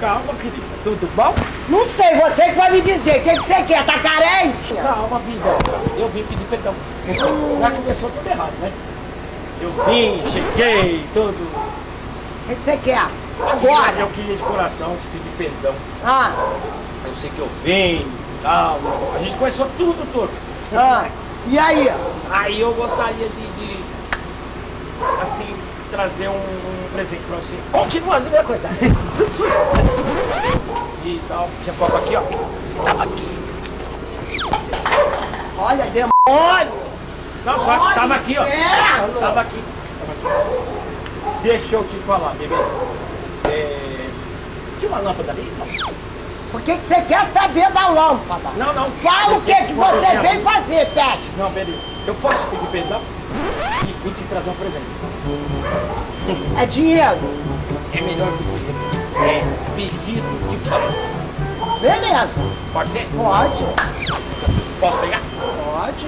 Calma, querida. Tudo bom? Não sei, você que vai me dizer. O que, que você quer? Tá carente? Calma, vida. Eu vim pedir perdão. Já começou tudo errado, né? Eu vim, cheguei, tudo. O que, que você quer? Agora, eu queria de coração te pedir perdão. Ah, Eu sei que eu venho e tal. A gente começou tudo, tudo. ah. E aí? Aí eu gostaria de, de, assim, trazer um, um presente pra você. Continua a mesma coisa. E tal. Já copo aqui, ó. Tava aqui. Olha, demônio! Não, só Olha, tava aqui, ó. inferno! Tava aqui. Tava aqui. Deixa eu te falar, bebê. É... Tinha uma lâmpada ali? Por que, que você quer saber da lâmpada? Não, não. Fala o que, que você você tem veio fazer, Pet. Não, beleza. Eu posso te pedir perdão? E, e te trazer um presente. É dinheiro. É melhor que dinheiro. É pedido de paz. Beleza. Pode ser? Pode. Posso pegar? Pode.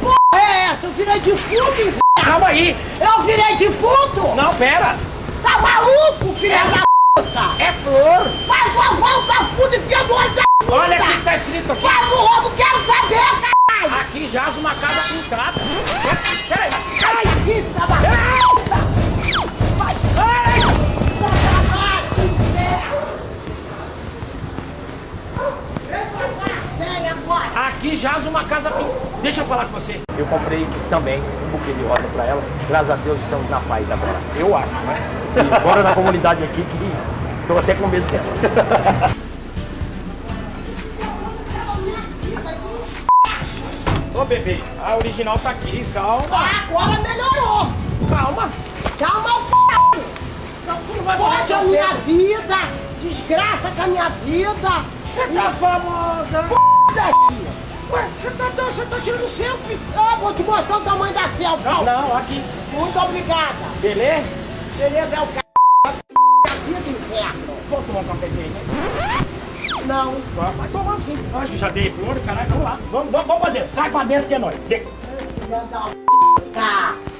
Porra é essa? Eu virei defunto, inferno. Calma aí! Eu virei defunto? Não, pera! Tá maluco, filha da puta? É flor! Faz uma escrito aqui! Faz o roubo, quero saber, caralho. Aqui jaz uma casa pintada! Peraí! Ai! Agora. Aqui jaz uma casa pintada! Deixa eu falar com você! Eu comprei também um buquê de rosa pra ela. Graças a Deus estamos na paz agora. Eu acho, né? E bora na comunidade aqui que tô até com medo dela. Ô bebê, a original tá aqui, calma. Ah, agora melhorou. Calma. Calma, c... Não, tu não vai Fode a minha vida. Desgraça com a minha vida. Você tá famosa. Foda-se. Ué, você tá, você tá tirando selfie? Eu vou te mostrar o tamanho da selfie. Não, não, aqui. Muito obrigada. Beleza? Beleza, é o c... a vida, inferno. Vamos tomar um cafezinho, né? Não. Vai vai tomar sim. Acho que já dei flor, caralho, vamos lá. Vamos, vamos, vamos dentro. Sai pra dentro que é nóis. Vem. Filha da puta.